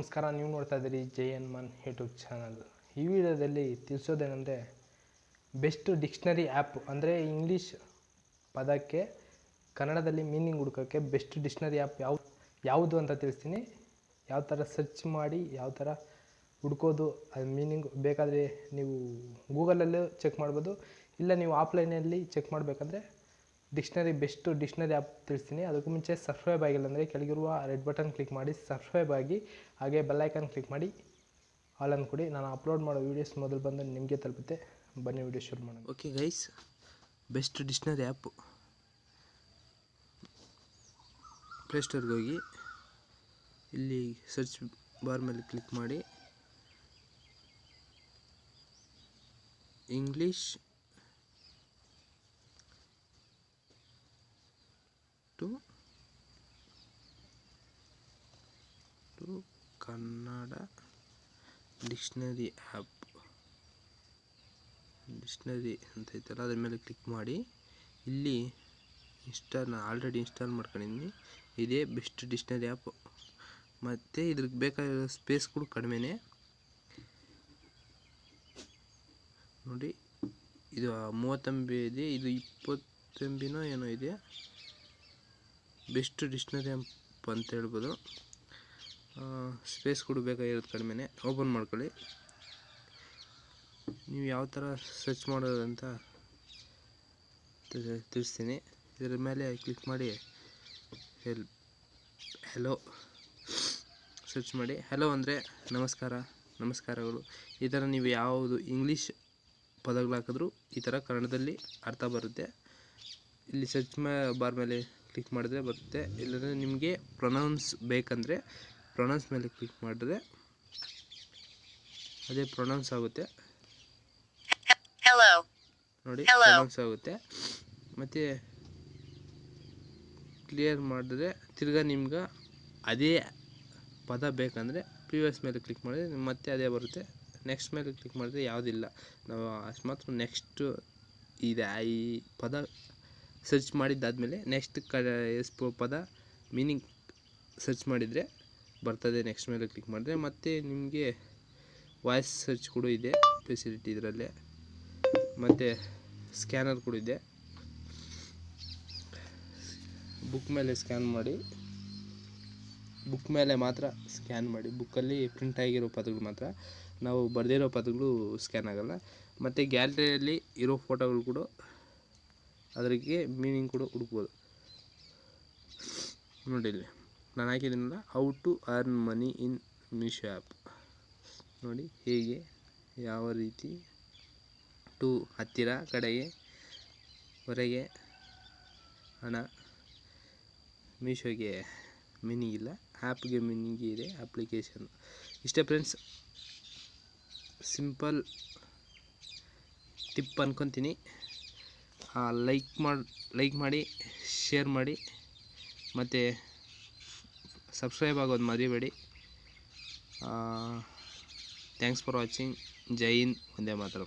ನಮಸ್ಕಾರ, ನೀವು ನೋಡ್ತಾ ಇದ್ದೀರಿ J N Mann YouTube channel. ಈ ವಿಡಿಯೋದಲ್ಲಿ ತಿಳಿಸೋದೇನೆಂದರೆ, ಬೆಸ್ಟ್ ಡಿಕ್ಷನರಿ ಆ್ಯಪ್, ಅಂದರೆ ಇಂಗ್ಲೀಷ್ ಪದಕ್ಕೆ ಕನ್ನಡದಲ್ಲಿ ಮೀನಿಂಗ್ ಹುಡ್ಕೋಕ್ಕೆ ಬೆಸ್ಟ್ ಡಿಕ್ಷನರಿ ಆ್ಯಪ್ ಯಾವ, ಯಾವುದು ಅಂತ ತಿಳಿಸ್ತೀನಿ. ಯಾವ ಥರ ಸರ್ಚ್ ಮಾಡಿ, ಯಾವ ಥರ ಹುಡ್ಕೋದು, ಅದು ಮೀನಿಂಗ್ ಬೇಕಾದರೆ ನೀವು ಗೂಗಲಲ್ಲೂ ಚೆಕ್ ಮಾಡ್ಬೋದು. ಇಲ್ಲ ನೀವು ಆಫ್ಲೈನಲ್ಲಿ ಚೆಕ್ ಮಾಡಬೇಕಂದ್ರೆ ಡಿಕ್ಷನರಿ, ಬೆಸ್ಟ್ ಡಿಕ್ಷನರಿ ಆ್ಯಪ್ ತಿಳಿಸ್ತೀನಿ. ಅದಕ್ಕೂ ಮುಂಚೆ ಸಬ್ಸ್ಕ್ರೈಬ್ ಆಗಿಲ್ಲ ಅಂದರೆ ಕೆಳಗಿರುವ ರೆಡ್ ಬಟನ್ ಕ್ಲಿಕ್ ಮಾಡಿ, ಸಬ್ಸ್ಕ್ರೈಬ್ ಆಗಿ, ಹಾಗೆ ಬೆಲ್ಲೈಕನ್ ಕ್ಲಿಕ್ ಮಾಡಿ, ಆಲ್ ಕೊಡಿ. ನಾನು ಅಪ್ಲೋಡ್ ಮಾಡೋ ವೀಡಿಯೋಸ್ ಮೊದಲು ಬಂದು ನಿಮಗೆ ತಲುಪುತ್ತೆ. ಬನ್ನಿ ವೀಡಿಯೋ ಶುರು ಮಾಡೋಣ. Okay guys best dictionary app ಪ್ಲೇಸ್ಟೋರ್ಗೆ ಹೋಗಿ, ಇಲ್ಲಿ ಸರ್ಚ್ ಬಾರ್ ಮೇಲೆ ಕ್ಲಿಕ್ ಮಾಡಿ English to Kannada dictionary app. Dictionary ಅಂತ ಐತಲ್ಲ, ಅದ್ರ ಮೇಲೆ ಕ್ಲಿಕ್ ಮಾಡಿ. ಇಲ್ಲಿ ಇನ್ಸ್ಟಾಲ್, ಆಲ್ರೆಡಿ ಇನ್ಸ್ಟಾಲ್ ಮಾಡ್ಕೊಂಡಿದ್ದೀನಿ ಇದೇ ಬೆಸ್ಟ್ ಡಿಕ್ಷನರಿ ಆ್ಯಪ್. ಮತ್ತು ಇದ್ರಿಗೆ ಬೇಕಾಗಿರೋ ಕೂಡ ಕಡಿಮೆನೇ. ನೋಡಿ, ಇದು ಮೂವತ್ತು ಇದೆ, ಇದು ಇಪ್ಪತ್ತು ಎಂ ಬಿನೋ ಏನೋ ಇದೆ. ಬೆಸ್ಟ್ ಡಿಕ್ಷ್ನರಿ ಅಂತ ಹೇಳ್ಬೋದು ಸ್ಪೇಸ್ ಕೂಡ ಬೇಕಾಗಿರೋದು ಕಡಿಮೆನೇ. ಓಪನ್ ಮಾಡ್ಕೊಳ್ಳಿ. ನೀವು ಯಾವ ಥರ ಸರ್ಚ್ ಮಾಡೋದು ಅಂತ ತಿಳ್- ತಿಳಿಸ್ತೀನಿ. ಇದರ ಮೇಲೆ ಕ್ಲಿಕ್ ಮಾಡಿ ಹೆಲ್ ಹೆಲೋ ಸರ್ಚ್ ಮಾಡಿ. ಹೆಲೋ ಅಂದರೆ ನಮಸ್ಕಾರ, ನಮಸ್ಕಾರಗಳು. ಈ ಥರ ನೀವು ಯಾವುದು ಇಂಗ್ಲೀಷ್ ಪದಗಳು ಹಾಕಿದ್ರೂ ಈ ಥರ ಕನ್ನಡದಲ್ಲಿ ಅರ್ಥ ಬರುತ್ತೆ. ಇಲ್ಲಿ ಸರ್ಚ್ ಮಾ, ಬಾರ್ ಮೇಲೆ ಕ್ಲಿಕ್ ಮಾಡಿದ್ರೆ ಬರುತ್ತೆ. ಇಲ್ಲಾಂದರೆ ನಿಮಗೆ ಪ್ರೊನೌನ್ಸ್ ಬೇಕಂದರೆ ಪ್ರೊನೌನ್ಸ್ ಮೇಲೆ ಕ್ಲಿಕ್ ಮಾಡಿದ್ರೆ ಅದೇ ಪ್ರೊನೌನ್ಸ್ ಆಗುತ್ತೆ. ನೋಡಿ ಪ್ರೊನೌನ್ಸ್ ಆಗುತ್ತೆ. ಮತ್ತು ಕ್ಲಿಯರ್ ಮಾಡಿದ್ರೆ ತಿರ್ಗಾ ನಿಮ್ಗೆ ಅದೇ ಪದ ಬೇಕಂದರೆ ಪ್ರಿವಿಯಸ್ ಮೇಲೆ ಕ್ಲಿಕ್ ಮಾಡಿದ್ರೆ ಮತ್ತೆ ಅದೇ ಬರುತ್ತೆ. ನೆಕ್ಸ್ಟ್ ಮೇಲೆ ಕ್ಲಿಕ್ ಮಾಡಿದ್ರೆ ಯಾವುದಿಲ್ಲ. ನಾವು ಅಕಸ್ಮಾತ್ ನೆಕ್ಸ್ಟು ಇದೆ. ಈ ಪದ ಸರ್ಚ್ ಮಾಡಿದ್ದಾದಮೇಲೆ ನೆಕ್ಸ್ಟ್ ಕ ಎಸ್ ಪದ ಮೀನಿಂಗ್ ಸರ್ಚ್ ಮಾಡಿದರೆ ಬರ್ತದೆ. ನೆಕ್ಸ್ಟ್ ಮೇಲೆ ಕ್ಲಿಕ್ ಮಾಡಿದ್ರೆ ಮತ್ತು ನಿಮಗೆ ವಾಯ್ಸ್ ಸರ್ಚ್ ಕೂಡ ಇದೆ ಫೆಸಿಲಿಟಿ ಇದರಲ್ಲೇ. ಮತ್ತು ಸ್ಕ್ಯಾನರ್ ಕೂಡ ಇದೆ. ಬುಕ್ ಮೇಲೆ ಸ್ಕ್ಯಾನ್ ಮಾಡಿ. ಬುಕ್ ಮೇಲೆ ಮಾತ್ರ ಸ್ಕ್ಯಾನ್ ಮಾಡಿ. ಬುಕ್ಕಲ್ಲಿ ಪ್ರಿಂಟ್ ಆಗಿರೋ ಪದಗಳು ಮಾತ್ರ. ನಾವು ಬರೆದಿರೋ ಪದಗಳು ಸ್ಕ್ಯಾನ್ ಆಗೋಲ್ಲ. ಮತ್ತು ಗ್ಯಾಲರಿಯಲ್ಲಿ ಇರೋ ಫೋಟೋಗಳು ಕೂಡ ಅದರಿಗೆ ಮೀನಿಂಗ್ ಕೂಡ ಹುಡುಕ್ಬೋದು. ನೋಡಿ ಇಲ್ಲಿ, ನಾನು ಹಾಕಿದ್ದೀನಲ್ಲ how to earn money in Meesho app ನೋಡಿ ಹೇಗೆ, ಯಾವ ರೀತಿ ಟು ಹತ್ತಿರ, ಕಡೆಗೆ, ಹೊರಗೆ, ಹಣ ಮೀಶೋಗೆ ಮೀನಿಂಗ್ ಇಲ್ಲ ಆ್ಯಪ್ಗೆ ಮೀನಿಂಗ್ ಇದೆ ಅಪ್ಲಿಕೇಶನ್ ಇಷ್ಟೇ ಫ್ರೆಂಡ್ಸ್ ಸಿಂಪಲ್ ಟಿಪ್ ಅನ್ಕೊತೀನಿ. ಲೈಕ್ ಮಾಡಿ ಲೈಕ್ ಮಾಡಿ ಶೇರ್ ಮಾಡಿ, ಮತ್ತು ಸಬ್ಸ್ಕ್ರೈಬ್ ಆಗೋದು ಮರಿಬೇಡಿ. ಥ್ಯಾಂಕ್ಸ್ ಫಾರ್ ವಾಚಿಂಗ್ ಜೈ ಹಿಂದ್ ಒಂದೇ ಮಾತ್ರ.